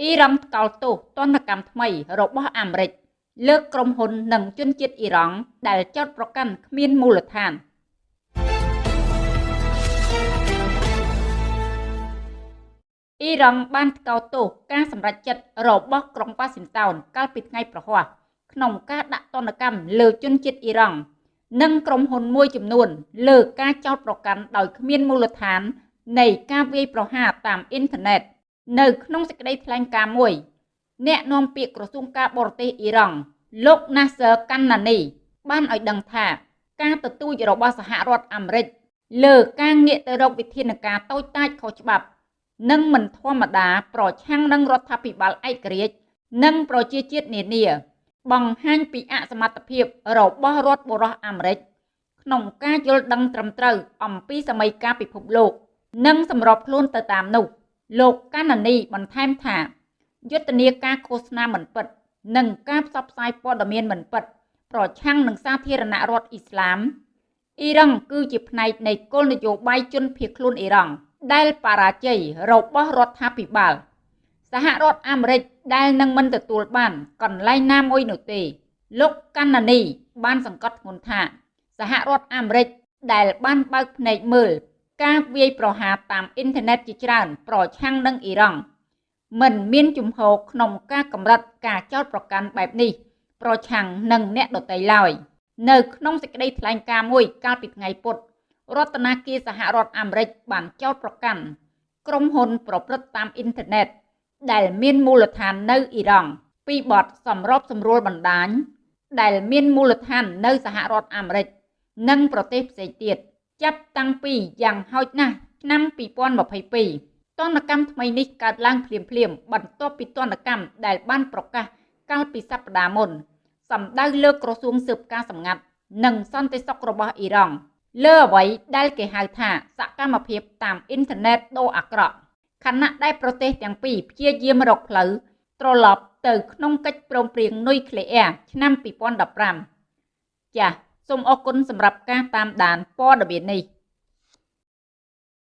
អ៊ីរ៉ង់ថ្កោលទោសទណ្ឌកម្មថ្មីរបស់អាមេរិកលើកក្រុមហ៊ុននិងជនជាតិអ៊ីរ៉ង់ដែលចោទប្រកាន់គ្មានមូលដ្ឋានអ៊ីរ៉ង់បានថ្កោលទោសការសម្រេចចិត្តរបស់ក្រុងប៉ាស៊ីនតោនកាលពីថ្ងៃប្រហ័សក្នុងការដាក់ទណ្ឌកម្មលើជនជាតិអ៊ីរ៉ង់និងក្រុមហ៊ុនមួយចំនួន លើការចោទប្រកាន់ដោយគ្មានមូលដ្ឋាននៃការវាយប្រហារតាមអ៊ីនធឺណិត នៅក្នុងសេចក្តីថ្លែងការណ៍មួយ អ្នកនាំពាក្យក្រសួងការបរទេសអ៊ីរ៉ង់លោក Nasser Kanani បានឲ្យដឹងថាការទទូចរបស់សហរដ្ឋអាមេរិកលើការងាកទៅរកវិធានការតូចតាចខុសច្បាប់និងមិនធម្មតាប្រឆាំងនឹងរដ្ឋាភិបាលឯករាជ្យនិងប្រជាជាតិនានា បង្ហាញពីអសមត្ថភាពរបស់រដ្ឋបុរសអាមេរិកក្នុងការយល់ដឹងត្រឹមត្រូវអំពីសម័យកាលពិភពលោក និងសម្របខ្លួនទៅតាមនោះ លោកកាណានីបន្ថែមថាយុទ្ធនាការឃោសនាមិនពិត និងការផ្សព្វផ្សាយព័ត៌មានមិនពិត ប្រឆាំងនឹងសាធារណរដ្ឋអ៊ីស្លាមអ៊ីរ៉ង់គឺជាផ្នែកនៃគោលនយោបាយជនភៀសខ្លួនអ៊ីរ៉ង់ដែលបរាជ័យរបស់រដ្ឋាភិបាលសហរដ្ឋអាមេរិកដែលនឹងមិនទទួលបានកន្លែងណាមួយនោះទេ លោកកាណានី បានសង្កត់ធ្ងន់ថា សហរដ្ឋអាមេរិកដែលបានបើកភ្នែកមើល ការវាយប្រហារតាមអ៊ីនធឺណិតជាច្រើន ប្រឆាំងនឹងអ៊ីរ៉ង់មិនមានជំហរក្នុងការកម្រិតការចោទប្រកាន់បែបនេះ ប្រឆាំងនឹងអ្នកដទៃឡើយនៅក្នុងសេចក្តីថ្លែងការណ៍មួយកាលពីថ្ងៃពុធរដ្ឋាភិបាលសហរដ្ឋអាមេរិកបានចោទប្រកាន់ក្រុមហ៊ុនប្រព្រឹត្តតាមអ៊ីនធឺណិតដែលមានមូលដ្ឋាននៅអ៊ីរ៉ង់ពីបទសម្របសម្រួលបណ្ដាញដែលមានមូលដ្ឋាននៅសហរដ្ឋអាមេរិកនិងប្រទេសផ្សេងទៀត ចាប់តាំងពីយ៉ាងហោចណាស់ឆ្នាំ2022ទណ្ឌកម្មថ្មីនេះកើតឡើងភ្លាមៗបន្ទាប់ពីទណ្ឌកម្មដែលបានប្រកាសកាលពីសប្តាហ៍មុនសម្ដៅលើក្រសួងស៊ើបការសម្ងាត់និងសន្តិសុខរបស់អ៊ីរ៉ង់លើអ្វីដែលគេហៅថាសកម្មភាពតាមអ៊ីនធឺណិតដូរអាក្រក់ខណៈដែលប្រទេសទាំងពីរព្យាយាមរកផ្លូវត្រឡប់ទៅក្នុងកិច្ចព្រមព្រៀងនុយក្លេអ៊ែរឆ្នាំ2015ចាស សូមអរគុណសម្រាប់ការតាមដានព័ត៌មាននេះ